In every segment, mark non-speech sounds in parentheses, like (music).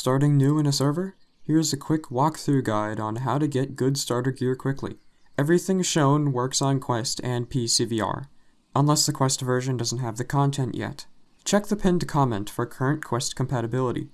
Starting new in a server? Here's a quick walkthrough guide on how to get good starter gear quickly. Everything shown works on Quest and PCVR, unless the Quest version doesn't have the content yet. Check the pinned comment for current Quest compatibility.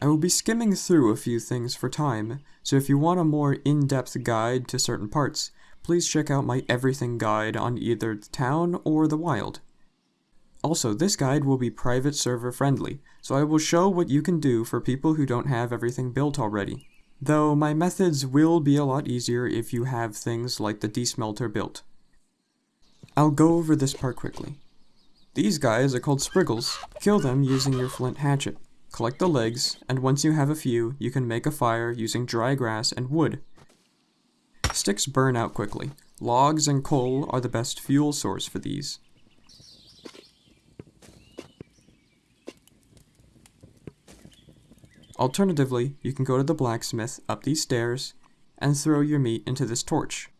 I will be skimming through a few things for time, so if you want a more in-depth guide to certain parts, please check out my everything guide on either the town or the wild. Also, this guide will be private server friendly, so I will show what you can do for people who don't have everything built already. Though my methods will be a lot easier if you have things like the desmelter built. I'll go over this part quickly. These guys are called spriggulls. Kill them using your flint hatchet. Collect the legs, and once you have a few, you can make a fire using dry grass and wood. Sticks burn out quickly. Logs and coal are the best fuel source for these. Alternatively, you can go to the blacksmith up these stairs and throw your meat into this torch.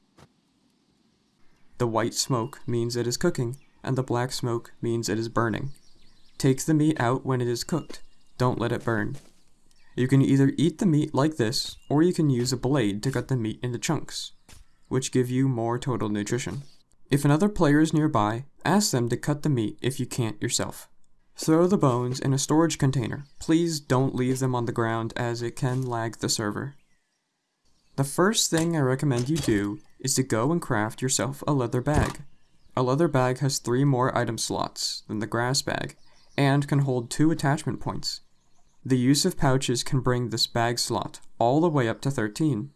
The white smoke means it is cooking, and the black smoke means it is burning. Take the meat out when it is cooked. Don't let it burn. You can either eat the meat like this, or you can use a blade to cut the meat into chunks, which give you more total nutrition. If another player is nearby, ask them to cut the meat if you can't yourself. Throw the bones in a storage container. Please don't leave them on the ground as it can lag the server. The first thing I recommend you do is to go and craft yourself a leather bag. A leather bag has three more item slots than the grass bag, and can hold two attachment points. The use of pouches can bring this bag slot all the way up to 13.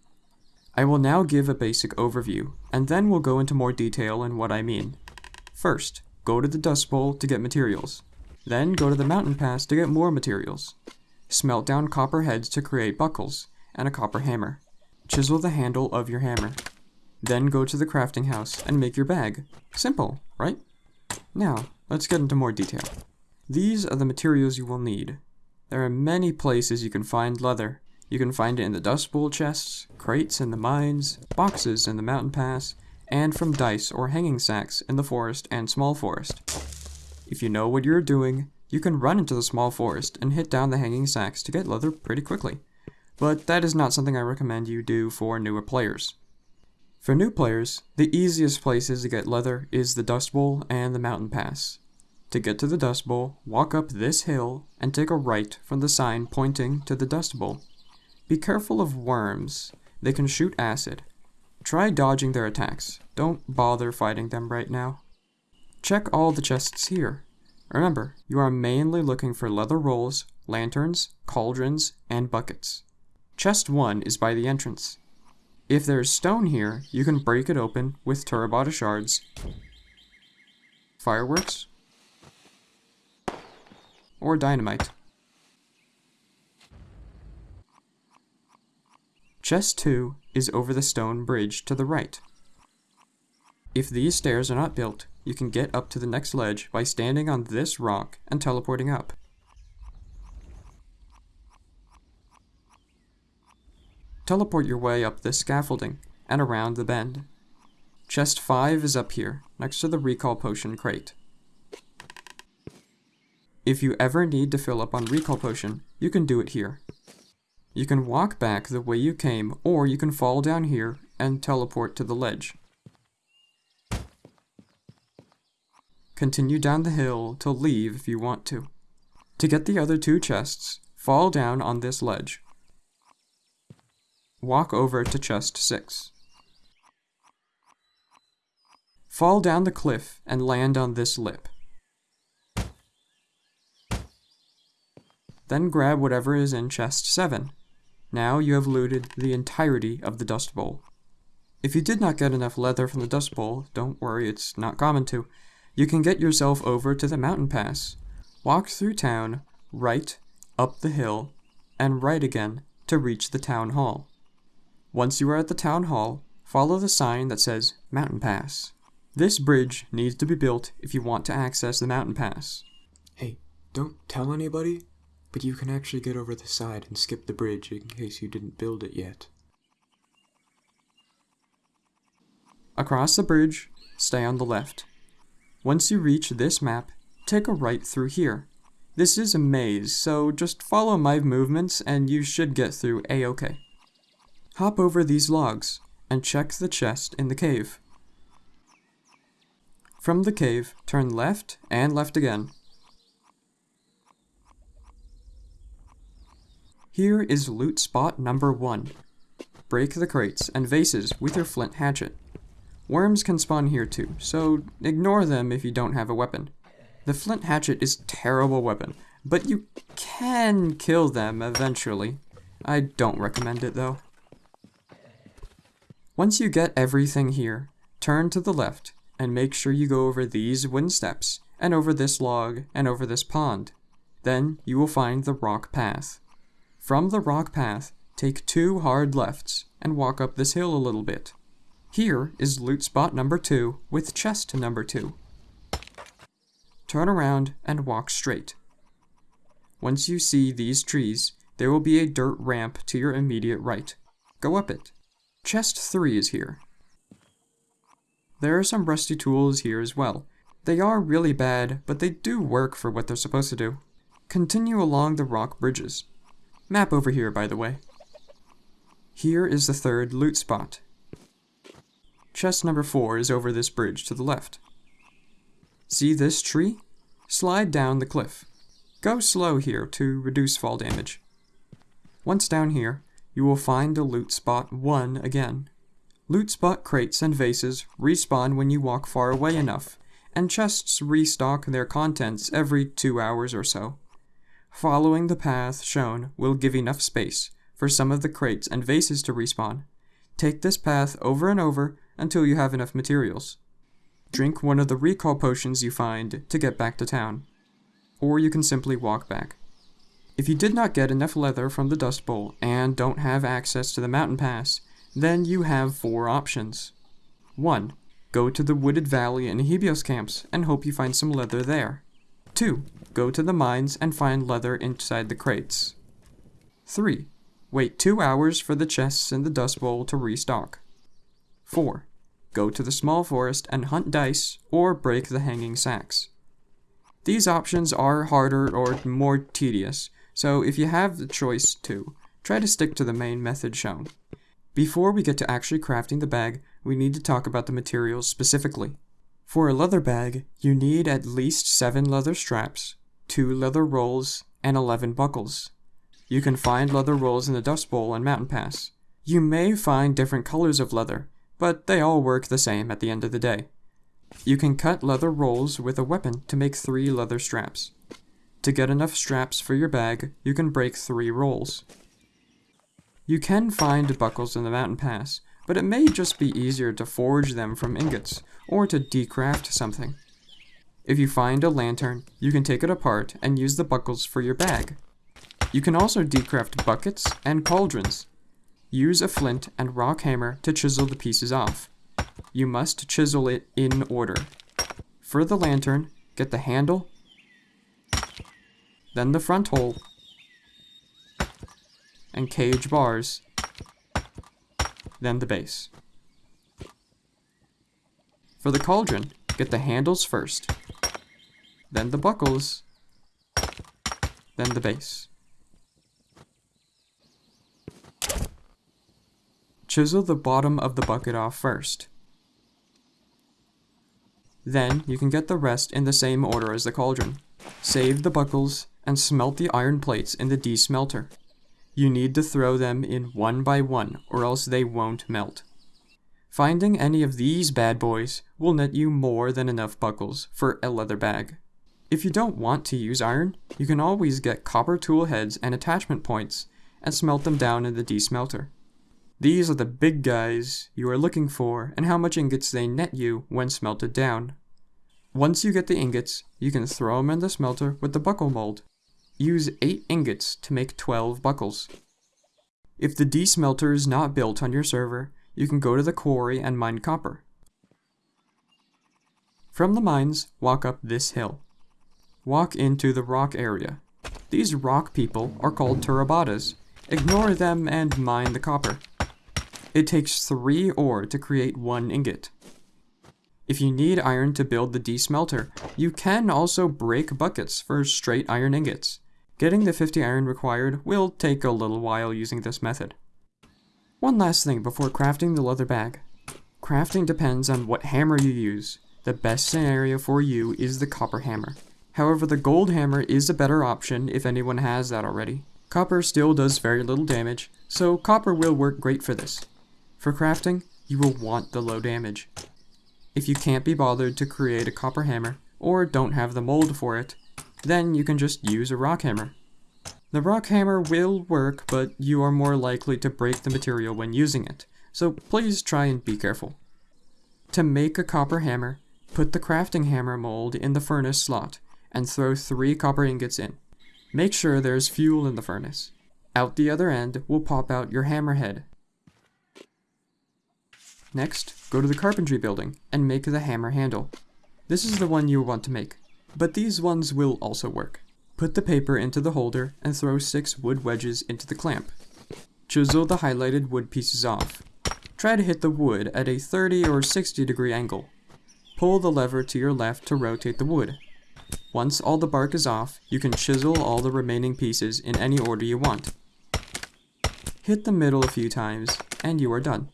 I will now give a basic overview, and then we'll go into more detail in what I mean. First, go to the Dust Bowl to get materials. Then go to the mountain pass to get more materials. Smelt down copper heads to create buckles, and a copper hammer. Chisel the handle of your hammer. Then go to the crafting house and make your bag. Simple, right? Now, let's get into more detail. These are the materials you will need. There are many places you can find leather. You can find it in the dust bowl chests, crates in the mines, boxes in the mountain pass, and from dice or hanging sacks in the forest and small forest. If you know what you're doing, you can run into the small forest and hit down the hanging sacks to get leather pretty quickly. But that is not something I recommend you do for newer players. For new players, the easiest places to get leather is the Dust Bowl and the Mountain Pass. To get to the Dust Bowl, walk up this hill and take a right from the sign pointing to the Dust Bowl. Be careful of worms, they can shoot acid. Try dodging their attacks, don't bother fighting them right now. Check all the chests here. Remember, you are mainly looking for leather rolls, lanterns, cauldrons, and buckets. Chest 1 is by the entrance. If there is stone here, you can break it open with Turabada shards, fireworks, or dynamite. Chest 2 is over the stone bridge to the right. If these stairs are not built, you can get up to the next ledge by standing on this rock and teleporting up. Teleport your way up this scaffolding and around the bend. Chest 5 is up here, next to the recall potion crate. If you ever need to fill up on recall potion, you can do it here. You can walk back the way you came, or you can fall down here and teleport to the ledge. Continue down the hill to leave if you want to. To get the other two chests, fall down on this ledge. Walk over to chest 6. Fall down the cliff and land on this lip. Then grab whatever is in chest 7. Now you have looted the entirety of the Dust Bowl. If you did not get enough leather from the Dust Bowl, don't worry, it's not common to. You can get yourself over to the mountain pass. Walk through town, right, up the hill, and right again to reach the town hall. Once you are at the town hall, follow the sign that says Mountain Pass. This bridge needs to be built if you want to access the mountain pass. Hey, don't tell anybody, but you can actually get over the side and skip the bridge in case you didn't build it yet. Across the bridge, stay on the left. Once you reach this map, take a right through here. This is a maze, so just follow my movements and you should get through a-okay. Hop over these logs and check the chest in the cave. From the cave, turn left and left again. Here is loot spot number 1. Break the crates and vases with your flint hatchet. Worms can spawn here too, so ignore them if you don't have a weapon. The flint hatchet is terrible weapon, but you can kill them eventually. I don't recommend it though. Once you get everything here, turn to the left and make sure you go over these wind steps and over this log and over this pond. Then you will find the rock path. From the rock path, take two hard lefts and walk up this hill a little bit. Here is loot spot number 2 with chest number 2. Turn around and walk straight. Once you see these trees, there will be a dirt ramp to your immediate right. Go up it. Chest 3 is here. There are some rusty tools here as well. They are really bad, but they do work for what they're supposed to do. Continue along the rock bridges. Map over here, by the way. Here is the third loot spot. Chest number 4 is over this bridge to the left. See this tree? Slide down the cliff. Go slow here to reduce fall damage. Once down here, you will find the loot spot 1 again. Loot spot crates and vases respawn when you walk far away enough, and chests restock their contents every 2 hours or so. Following the path shown will give enough space for some of the crates and vases to respawn. Take this path over and over until you have enough materials. Drink one of the recall potions you find to get back to town. Or you can simply walk back. If you did not get enough leather from the Dust Bowl and don't have access to the mountain pass, then you have four options. 1. Go to the wooded valley in Hebios camps and hope you find some leather there. 2. Go to the mines and find leather inside the crates. 3. Wait 2 hours for the chests in the Dust Bowl to restock. 4. Go to the small forest and hunt dice or break the hanging sacks. These options are harder or more tedious, so if you have the choice to, try to stick to the main method shown. Before we get to actually crafting the bag, we need to talk about the materials specifically. For a leather bag, you need at least 7 leather straps, 2 leather rolls, and 11 buckles. You can find leather rolls in the Dust Bowl and Mountain Pass. You may find different colors of leather, but they all work the same at the end of the day. You can cut leather rolls with a weapon to make 3 leather straps. To get enough straps for your bag, you can break 3 rolls. You can find buckles in the Mountain Pass, but it may just be easier to forge them from ingots, or to decraft something. If you find a lantern, you can take it apart and use the buckles for your bag. You can also decraft buckets and cauldrons. Use a flint and rock hammer to chisel the pieces off. You must chisel it in order. For the lantern, get the handle, then the front hole, and cage bars, then the base. For the cauldron, get the handles first, then the buckles, then the base. Chisel the bottom of the bucket off first. Then you can get the rest in the same order as the cauldron. Save the buckles and smelt the iron plates in the desmelter. You need to throw them in one by one or else they won't melt. Finding any of these bad boys will net you more than enough buckles for a leather bag. If you don't want to use iron, you can always get copper tool heads and attachment points and smelt them down in the desmelter. These are the big guys you are looking for and how much ingots they net you when smelted down. Once you get the ingots, you can throw them in the smelter with the buckle mold. Use 8 ingots to make 12 buckles. If the desmelter is not built on your server, you can go to the quarry and mine copper. From the mines, walk up this hill. Walk into the rock area. These rock people are called Turabadas. Ignore them and mine the copper. It takes 3 ore to create 1 ingot. If you need iron to build the desmelter, you can also break buckets for straight iron ingots. Getting the 50 iron required will take a little while using this method. One last thing before crafting the leather bag. Crafting depends on what hammer you use. The best scenario for you is the copper hammer. However, the gold hammer is a better option if anyone has that already. Copper still does very little damage, so copper will work great for this. For crafting, you will want the low damage. If you can't be bothered to create a copper hammer, or don't have the mold for it, then you can just use a rock hammer. The rock hammer will work, but you are more likely to break the material when using it, so please try and be careful. To make a copper hammer, put the crafting hammer mold in the furnace slot, and throw 3 copper ingots in. Make sure there's fuel in the furnace. Out the other end will pop out your hammer head, Next, go to the carpentry building and make the hammer handle. This is the one you want to make, but these ones will also work. Put the paper into the holder and throw 6 wood wedges into the clamp. Chisel the highlighted wood pieces off. Try to hit the wood at a 30 or 60 degree angle. Pull the lever to your left to rotate the wood. Once all the bark is off, you can chisel all the remaining pieces in any order you want. Hit the middle a few times, and you are done.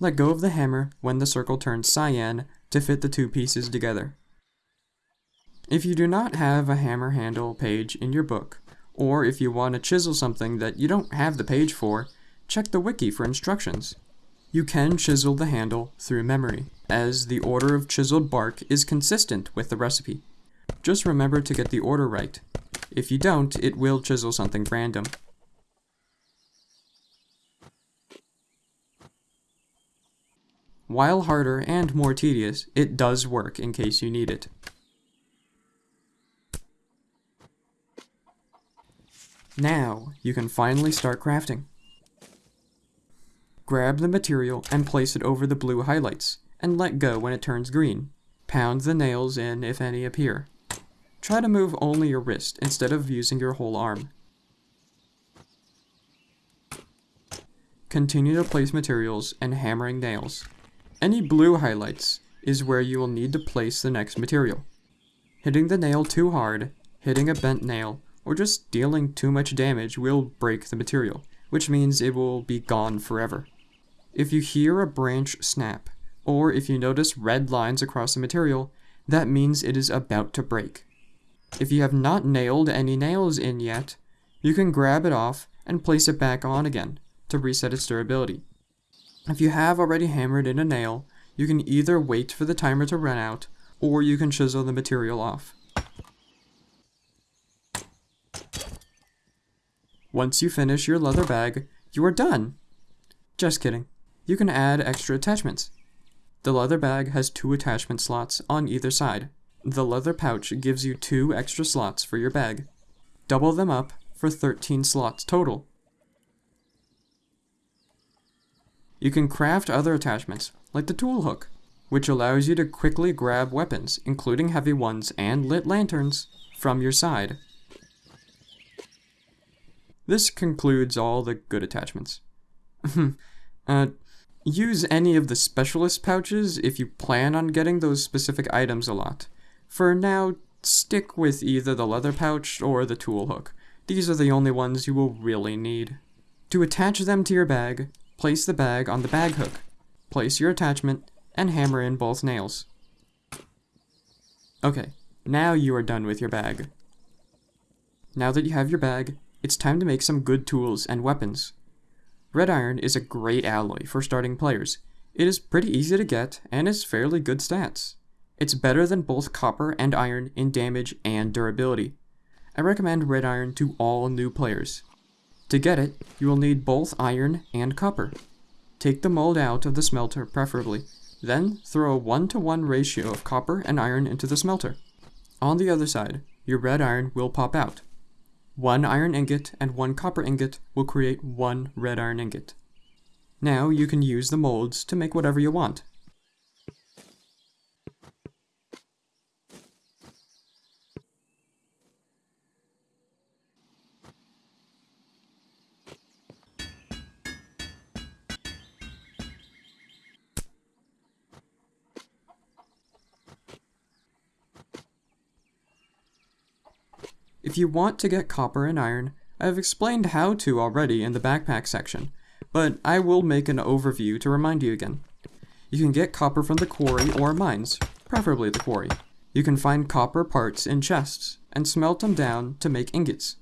Let go of the hammer when the circle turns cyan to fit the two pieces together. If you do not have a hammer handle page in your book, or if you want to chisel something that you don't have the page for, check the wiki for instructions. You can chisel the handle through memory, as the order of chiseled bark is consistent with the recipe. Just remember to get the order right. If you don't, it will chisel something random. While harder and more tedious, it does work in case you need it. Now, you can finally start crafting. Grab the material and place it over the blue highlights, and let go when it turns green. Pound the nails in if any appear. Try to move only your wrist instead of using your whole arm. Continue to place materials and hammering nails. Any blue highlights is where you will need to place the next material. Hitting the nail too hard, hitting a bent nail, or just dealing too much damage will break the material, which means it will be gone forever. If you hear a branch snap, or if you notice red lines across the material, that means it is about to break. If you have not nailed any nails in yet, you can grab it off and place it back on again to reset its durability. If you have already hammered in a nail, you can either wait for the timer to run out, or you can chisel the material off. Once you finish your leather bag, you are done! Just kidding. You can add extra attachments. The leather bag has two attachment slots on either side. The leather pouch gives you two extra slots for your bag. Double them up for 13 slots total. You can craft other attachments, like the tool hook, which allows you to quickly grab weapons, including heavy ones and lit lanterns, from your side. This concludes all the good attachments. (laughs) uh, use any of the specialist pouches if you plan on getting those specific items a lot. For now, stick with either the leather pouch or the tool hook. These are the only ones you will really need. To attach them to your bag, Place the bag on the bag hook. Place your attachment and hammer in both nails. Okay, now you are done with your bag. Now that you have your bag, it's time to make some good tools and weapons. Red iron is a great alloy for starting players. It is pretty easy to get and is fairly good stats. It's better than both copper and iron in damage and durability. I recommend red iron to all new players. To get it, you will need both iron and copper. Take the mold out of the smelter, preferably. Then throw a 1 to 1 ratio of copper and iron into the smelter. On the other side, your red iron will pop out. One iron ingot and one copper ingot will create one red iron ingot. Now you can use the molds to make whatever you want. If you want to get copper and iron, I have explained how to already in the backpack section, but I will make an overview to remind you again. You can get copper from the quarry or mines, preferably the quarry. You can find copper parts in chests and smelt them down to make ingots.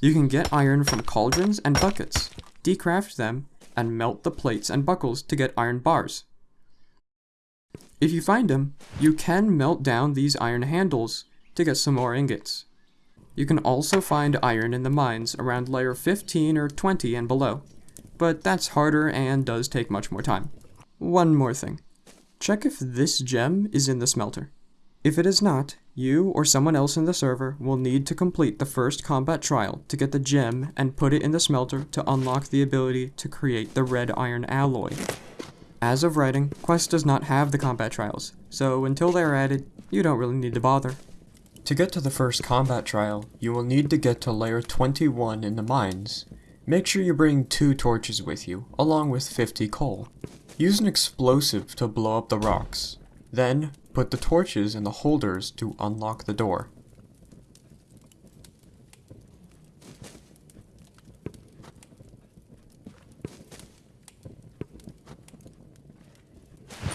You can get iron from cauldrons and buckets, decraft them, and melt the plates and buckles to get iron bars. If you find them, you can melt down these iron handles to get some more ingots. You can also find iron in the mines around layer 15 or 20 and below, but that's harder and does take much more time. One more thing. Check if this gem is in the smelter. If it is not, you or someone else in the server will need to complete the first combat trial to get the gem and put it in the smelter to unlock the ability to create the red iron alloy. As of writing, Quest does not have the combat trials, so until they are added, you don't really need to bother. To get to the first combat trial, you will need to get to layer 21 in the mines. Make sure you bring two torches with you, along with 50 coal. Use an explosive to blow up the rocks. Then, put the torches in the holders to unlock the door.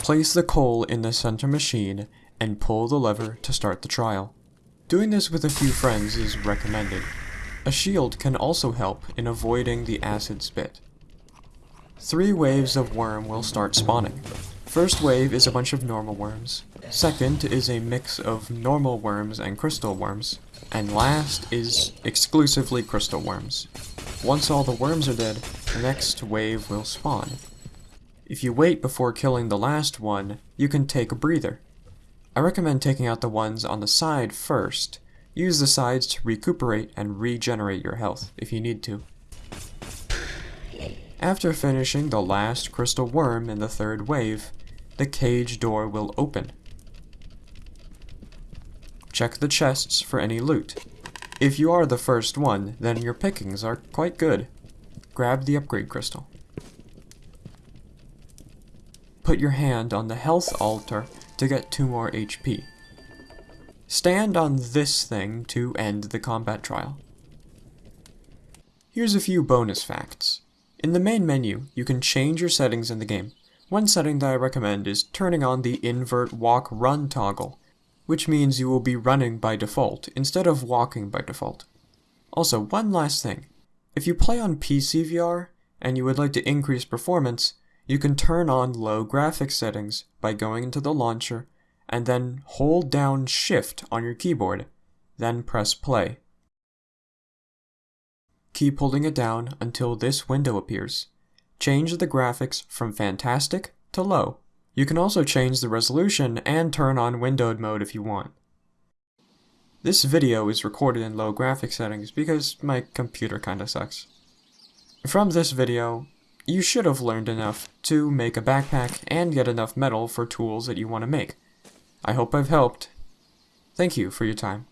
Place the coal in the center machine and pull the lever to start the trial. Doing this with a few friends is recommended. A shield can also help in avoiding the acid spit. Three waves of worm will start spawning. First wave is a bunch of normal worms. Second is a mix of normal worms and crystal worms. And last is exclusively crystal worms. Once all the worms are dead, the next wave will spawn. If you wait before killing the last one, you can take a breather. I recommend taking out the ones on the side first. Use the sides to recuperate and regenerate your health if you need to. After finishing the last crystal worm in the third wave, the cage door will open. Check the chests for any loot. If you are the first one, then your pickings are quite good. Grab the upgrade crystal. Put your hand on the health altar to get 2 more HP. Stand on this thing to end the combat trial. Here's a few bonus facts. In the main menu, you can change your settings in the game. One setting that I recommend is turning on the invert walk run toggle, which means you will be running by default instead of walking by default. Also, one last thing. If you play on PC VR and you would like to increase performance, you can turn on low graphics settings by going into the launcher and then hold down shift on your keyboard, then press play. Keep holding it down until this window appears. Change the graphics from fantastic to low. You can also change the resolution and turn on windowed mode if you want. This video is recorded in low graphics settings because my computer kinda sucks. From this video, you should have learned enough to make a backpack and get enough metal for tools that you want to make. I hope I've helped. Thank you for your time.